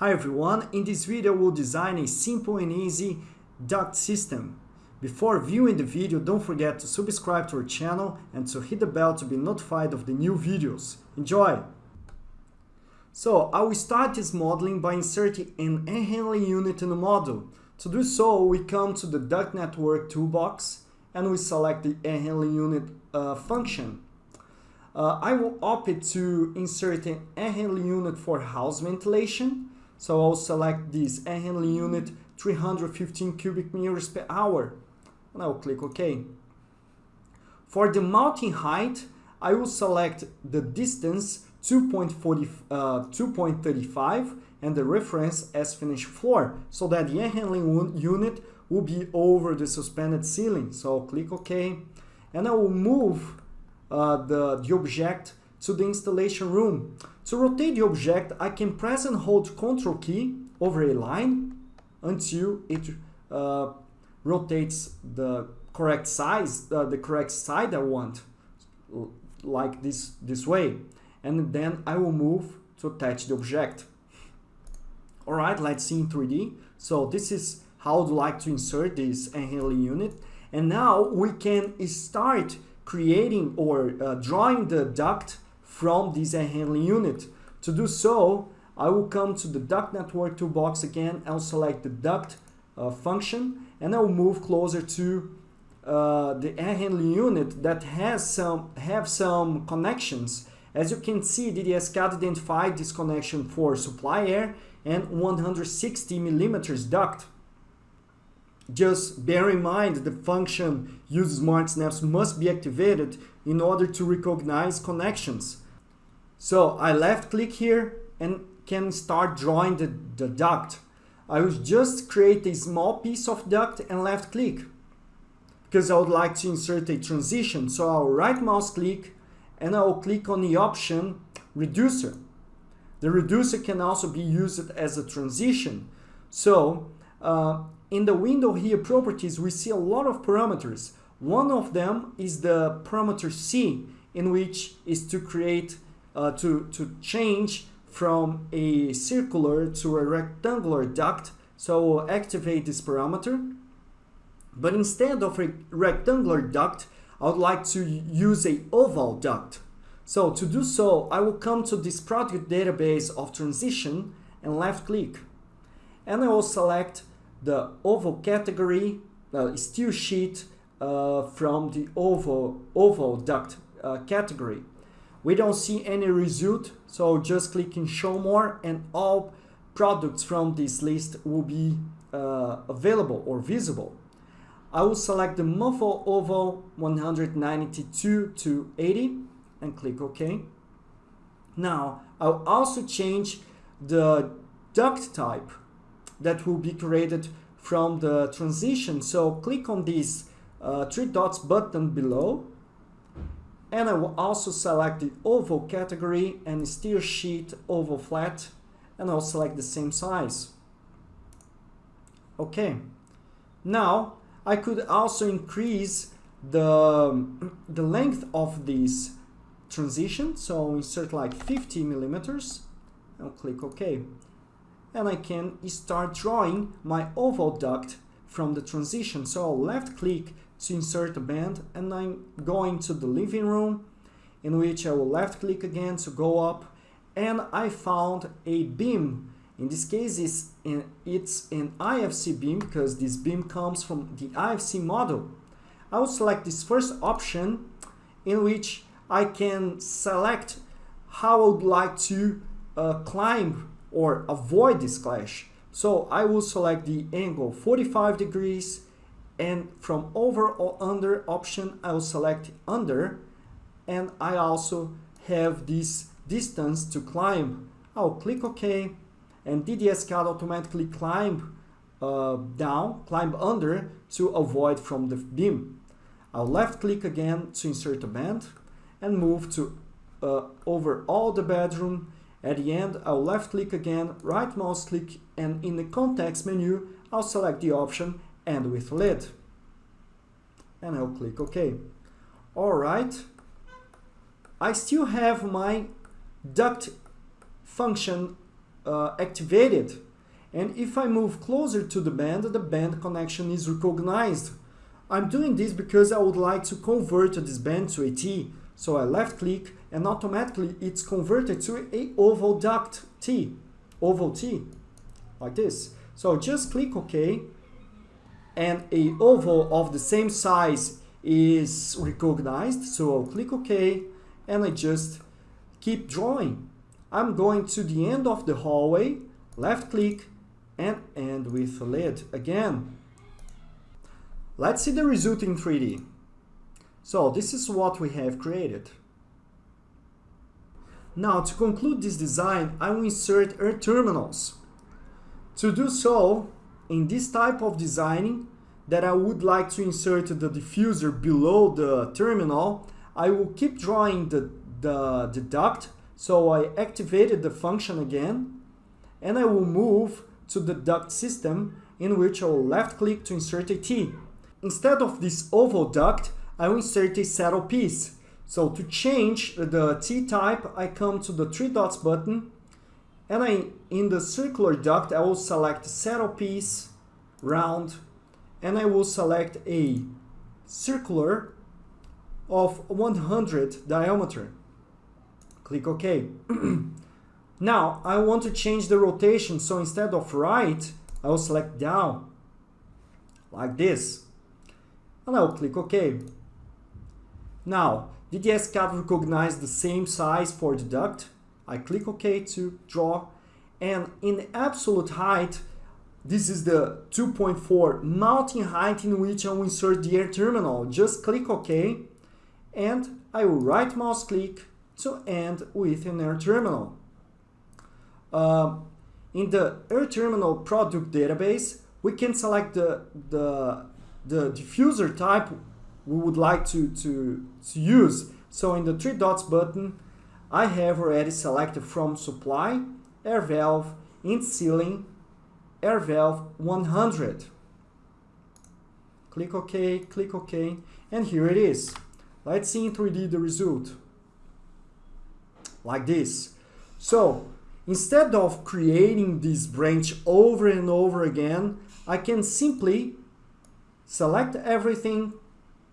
Hi everyone, in this video we'll design a simple and easy duct system. Before viewing the video, don't forget to subscribe to our channel and to hit the bell to be notified of the new videos. Enjoy! So, I will start this modeling by inserting an air handling unit in the model. To do so, we come to the duct network toolbox and we select the air handling unit uh, function. Uh, I will opt to insert an air handling unit for house ventilation so I'll select this air handling unit 315 cubic meters per hour and I'll click OK. For the mounting height, I will select the distance 2.35 uh, and the reference as finished floor so that the air handling unit will be over the suspended ceiling. So I'll click OK and I will move uh, the, the object to the installation room. To rotate the object, I can press and hold Ctrl key over a line until it uh, rotates the correct size, uh, the correct side I want, like this, this way. And then I will move to attach the object. All right, let's see in 3D. So this is how I'd like to insert this handling unit. And now we can start creating or uh, drawing the duct from this air handling unit. To do so, I will come to the duct network toolbox again, I'll select the duct uh, function and I'll move closer to uh, the air handling unit that has some have some connections. As you can see, DDS-CAD identified this connection for supply air and 160 millimeters duct. Just bear in mind the function use smart snaps must be activated in order to recognize connections. So I left click here and can start drawing the, the duct. I will just create a small piece of duct and left click because I would like to insert a transition. So I'll right mouse click and I will click on the option reducer. The reducer can also be used as a transition. So uh, in the window here properties we see a lot of parameters. One of them is the parameter C in which is to create uh, to, to change from a circular to a rectangular duct. So we'll activate this parameter. But instead of a rectangular duct, I would like to use a oval duct. So to do so, I will come to this product database of transition and left click. And I will select the oval category, uh, steel sheet uh, from the oval, oval duct uh, category. We don't see any result, so just click in show more and all products from this list will be uh, available or visible. I will select the muffle oval 192 to 80 and click OK. Now I'll also change the duct type that will be created from the transition. So click on this uh, three dots button below and I will also select the oval category and steel sheet oval flat and I'll select the same size. Okay, now I could also increase the, the length of this transition. So I'll insert like 50 millimeters. I'll click OK. And I can start drawing my oval duct from the transition. So I'll left click to insert a band and I'm going to the living room in which I will left click again to go up and I found a beam. In this case it's, in, it's an IFC beam because this beam comes from the IFC model. I will select this first option in which I can select how I would like to uh, climb or avoid this clash. So I will select the angle 45 degrees and from over or under option I will select under and I also have this distance to climb. I'll click OK and DDS-CAD automatically climb uh, down, climb under to avoid from the beam. I'll left click again to insert a band and move to uh, over all the bedroom. At the end, I'll left click again, right mouse click and in the context menu, I'll select the option end with lid and I'll click OK. Alright, I still have my duct function uh, activated. And if I move closer to the band, the band connection is recognized. I'm doing this because I would like to convert this band to a T. So I left click and automatically it's converted to a oval duct T, oval T, like this. So just click OK and a oval of the same size is recognized. So I'll click OK and I just keep drawing. I'm going to the end of the hallway, left click and end with a lid again. Let's see the result in 3D. So this is what we have created. Now to conclude this design, I will insert air terminals. To do so, in this type of designing, that I would like to insert the diffuser below the terminal, I will keep drawing the, the, the duct, so I activated the function again, and I will move to the duct system in which I will left click to insert a T. Instead of this oval duct, I will insert a saddle piece. So to change the T-type, I come to the three dots button and I, in the circular duct, I will select saddle piece, round, and I will select a circular of 100 diameter. Click OK. now I want to change the rotation, so instead of right, I will select down, like this and I'll click OK. Now, DDS CAD recognize the same size for the duct. I click OK to draw and in absolute height this is the 2.4 mounting height in which I will insert the air terminal. Just click OK and I will right mouse click to end with an air terminal. Uh, in the air terminal product database, we can select the, the the diffuser type we would like to, to, to use. So in the three dots button, I have already selected from supply, air valve, in ceiling, air valve 100. Click OK, click OK, and here it is. Let's see in 3D the result. Like this. So, instead of creating this branch over and over again, I can simply Select everything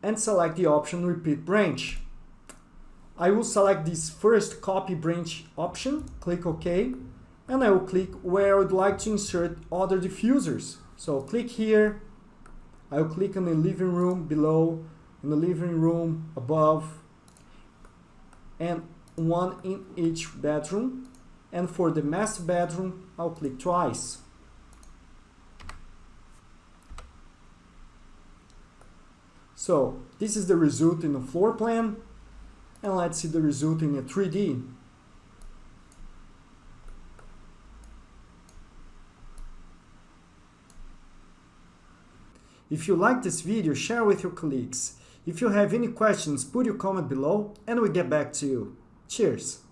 and select the option repeat branch. I will select this first copy branch option, click OK, and I will click where I would like to insert other diffusers. So click here, I will click on the living room below, in the living room above, and one in each bedroom. And for the master bedroom, I'll click twice. So this is the result in the floor plan and let's see the result in a 3D. If you like this video, share with your colleagues. If you have any questions, put your comment below and we get back to you. Cheers!